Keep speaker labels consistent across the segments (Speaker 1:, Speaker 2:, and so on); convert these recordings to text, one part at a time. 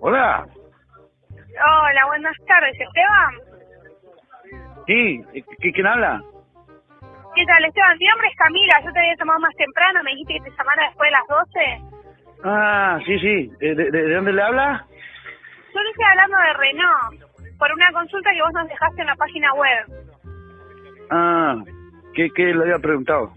Speaker 1: Hola.
Speaker 2: Hola, buenas tardes, Esteban.
Speaker 1: Sí, ¿qui- ¿quién habla?
Speaker 2: ¿Qué tal, Esteban? Mi nombre es Camila, yo te había llamado más temprano, me dijiste que te llamara después de las 12.
Speaker 1: Ah, sí, sí. ¿De, de, de dónde le habla?
Speaker 2: Yo le estoy hablando de Renault, por una consulta que vos nos dejaste en la página web.
Speaker 1: Ah, ¿qué, qué le había preguntado?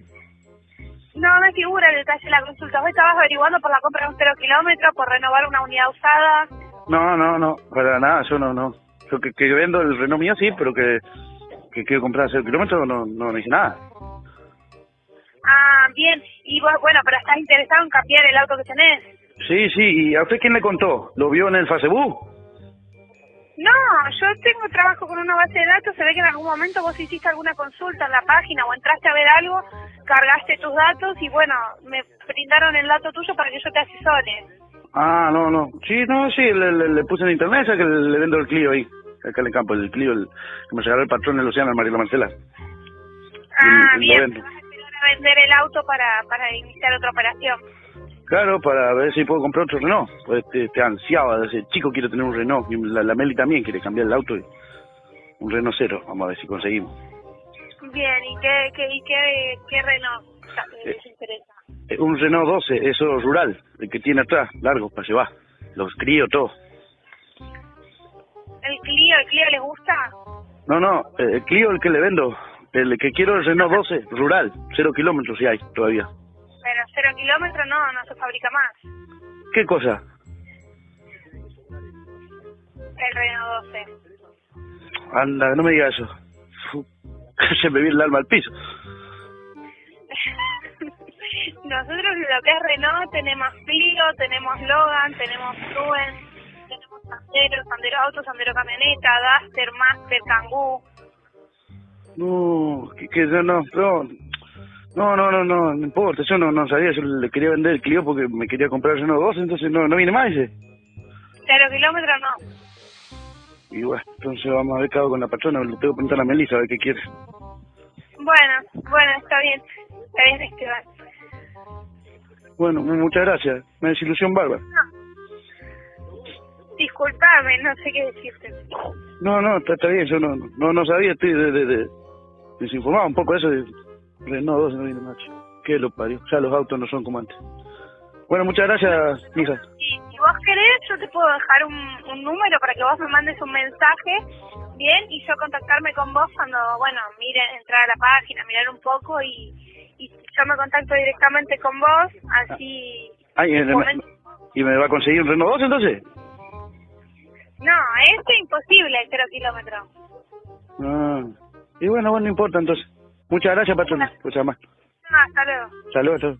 Speaker 2: No, no figura el detalle de la consulta. Vos estabas averiguando por la compra de un cero kilómetro, por renovar una unidad usada.
Speaker 1: No, no, no, para nada, yo no, no. Yo que, que vendo el Renault mío sí, pero que, que quiero comprar cero kilómetros no, no, no hice nada.
Speaker 2: Ah, bien. Y vos, bueno, pero estás interesado en cambiar el auto que tenés.
Speaker 1: Sí, sí, ¿y a usted quién le contó? ¿Lo vio en el Facebook?
Speaker 2: No, yo tengo trabajo con una base de datos, se ve que en algún momento vos hiciste alguna consulta en la página o entraste a ver algo, cargaste tus datos y bueno, me brindaron el dato tuyo para que yo te asesore.
Speaker 1: Ah, no, no. Sí, no, sí, le, le, le puse en internet, ya que le, le vendo el Clio ahí, acá en el campo, el Clio, el, que me regaló el patrón del océano, el Mariela Marcela.
Speaker 2: Ah,
Speaker 1: lo
Speaker 2: bien,
Speaker 1: vendo.
Speaker 2: vas a esperar a vender el auto para, para iniciar otra operación.
Speaker 1: Claro, para ver si puedo comprar otro Renault. Pues te, te ansiaba, desde chico quiero tener un Renault. Y la, la Meli también quiere cambiar el auto. Y un Renault cero, vamos a ver si conseguimos.
Speaker 2: Bien, ¿y qué, qué, y qué, qué Renault
Speaker 1: Eh.
Speaker 2: les interesa?
Speaker 1: Eh, Un Renault 12, eso rural, el que tiene atrás, largo, para llevar. Los crío, todo.
Speaker 2: ¿El Clio, el Clio les gusta?
Speaker 1: No, no, eh, el Clio el que le vendo. El que quiero el Renault 12, rural, cero kilómetros si hay todavía.
Speaker 2: Pero cero kilómetros no, no se fabrica más.
Speaker 1: ¿Qué cosa?
Speaker 2: El Renault 12.
Speaker 1: Anda, no me diga eso. Se me viene el alma al piso.
Speaker 2: Nosotros lo que es Renault tenemos Clio, tenemos Logan, tenemos Truen, tenemos Sandero, Sandero Auto, Sandero Camioneta, Duster, Master, Kangoo.
Speaker 1: No, que, que no, no, no, no, no, no, no, no importa, yo no, no sabía, yo le quería vender el Clio porque me quería comprar Renault 12, entonces no, no viene más ese.
Speaker 2: Cero kilómetros no.
Speaker 1: Y bueno, entonces vamos a ver qué hago con la patrona, le tengo que preguntar a Melissa a ver qué quiere.
Speaker 2: Bueno, bueno, está bien. Está bien, Esteban.
Speaker 1: Bueno, muchas gracias, me desilusión bárbara.
Speaker 2: Disculpame, no sé qué decirte.
Speaker 1: No, no, está, está bien, yo no, no, no sabía, estoy de, de, de- desinformado un poco de eso de Renault 12 no viene macho. Que lo parió, ya los autos no son como antes. Bueno, muchas gracias, mija.
Speaker 2: Si, vos querés, yo te puedo dejar un, un número para que vos me mandes un mensaje, bien, y yo contactarme con vos cuando, bueno, miren, entrar a la página, mirar un poco y, y yo me contacto directamente con vos, así...
Speaker 1: Ay,
Speaker 2: en
Speaker 1: eh,
Speaker 2: momento-
Speaker 1: ¿Y me va a conseguir un Renault 12 entonces?
Speaker 2: No, este es imposible, el cero kilómetro.
Speaker 1: Ah, y bueno, bueno, no importa entonces. Muchas gracias, patrona, por llamar.
Speaker 2: No, hasta luego.
Speaker 1: Saludos a todos.